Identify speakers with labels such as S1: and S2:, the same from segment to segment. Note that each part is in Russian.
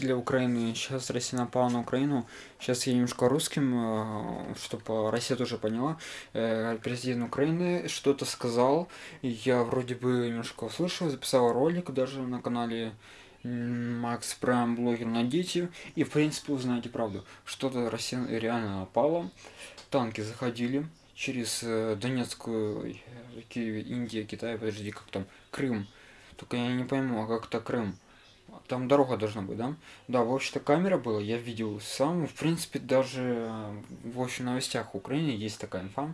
S1: для Украины. Сейчас Россия напала на Украину. Сейчас я немножко русским, э, чтобы Россия тоже поняла. Э, президент Украины что-то сказал. Я вроде бы немножко услышал, записал ролик даже на канале Макс Прайм блогер найдите. И в принципе узнаете правду. Что-то Россия реально напала. Танки заходили через э, Донецкую, Индия, Китай, подожди, как там, Крым. Только я не пойму, а как это Крым? Там дорога должна быть, да? Да, в общем-то камера была, я видел сам. В принципе, даже в общем новостях Украины есть такая инфа.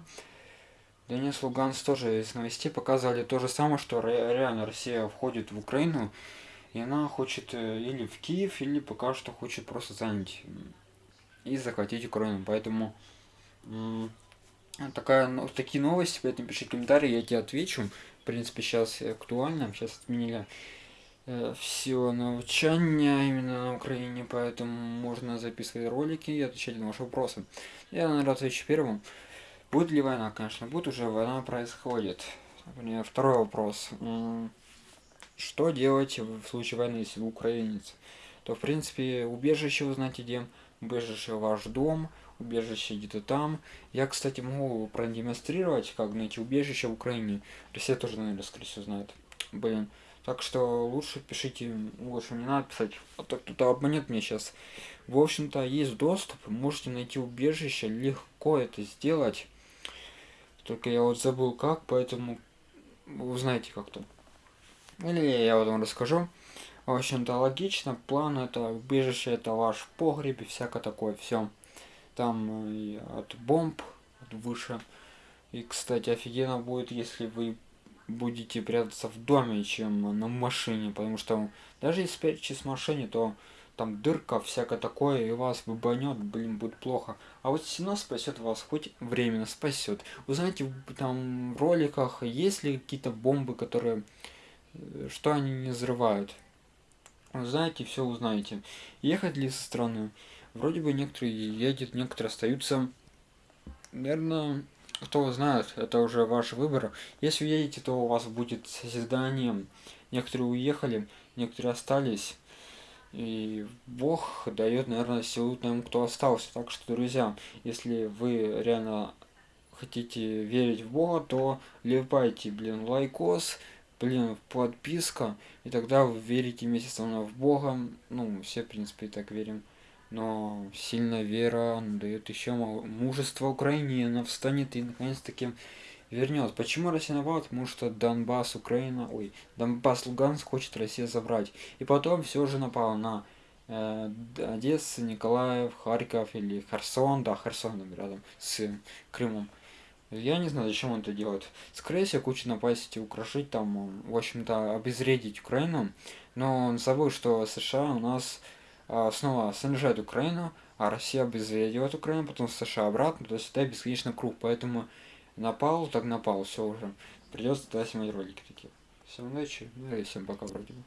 S1: Донец Луганс тоже из новостей показали то же самое, что реально Россия входит в Украину, и она хочет э, или в Киев, или пока что хочет просто занять и захватить Украину. Поэтому такая, такие новости, поэтому пиши комментарии, я тебе отвечу. В принципе, сейчас актуально, сейчас отменили Э, все навчання именно на Украине, поэтому можно записывать ролики и отвечать на ваши вопросы. Я, наверное, отвечу первым. Будет ли война? Конечно, будет уже война происходит. Второй вопрос. Что делать в случае войны, если вы украинец? То, в принципе, убежище вы знаете где. Убежище ваш дом, убежище где-то там. Я, кстати, могу продемонстрировать, как найти убежище в Украине. Россия тоже, наверное, скорее всего, знает. Блин. Так что лучше пишите, лучше не надо писать, а то кто-то обманет мне сейчас. В общем-то, есть доступ, можете найти убежище, легко это сделать. Только я вот забыл как, поэтому вы узнаете как-то. Или я вам расскажу. В общем-то, логично, план это убежище, это ваш погреб и всякое такое, все. Там и от бомб, от выше. И, кстати, офигенно будет, если вы будете прятаться в доме, чем на машине, потому что даже если спрячетесь в машине, то там дырка, всякое такое, и вас выбанет, блин, будет плохо. А вот стена спасет вас, хоть временно спасет. Вы знаете, там в роликах есть ли какие-то бомбы, которые, э, что они не взрывают. Знаете, все узнаете. Ехать ли со стороны? Вроде бы некоторые едут, некоторые остаются. Наверное, кто знает, это уже ваш выбор. Если уедете, то у вас будет созидание. Некоторые уехали, некоторые остались. И Бог дает, наверное, силу тем, кто остался. Так что, друзья, если вы реально хотите верить в Бога, то лепайте, блин, лайкос, блин, подписка, и тогда вы верите вместе со мной в Бога. Ну, все, в принципе, так верим но сильная вера дает еще мужество Украине, она встанет и наконец-таки вернет. Почему Россия напала? Потому что Донбасс, Украина, ой, Донбасс, Луганск хочет Россия забрать. И потом все же напала на э, Одесса, Николаев, Харьков или Херсон, да, Херсон рядом с Крымом. Я не знаю, зачем он это делает. Скорее всего, кучу напасть и украшить там, в общем-то, обезвредить Украину. Но он забыл, что США у нас снова снижает Украину, а Россия обезвредивает Украину, потом США обратно, то есть это бесконечный круг, поэтому напал, так напал, все уже. Придется тогда снимать ролики такие. Всем удачи, ну и всем пока вроде бы.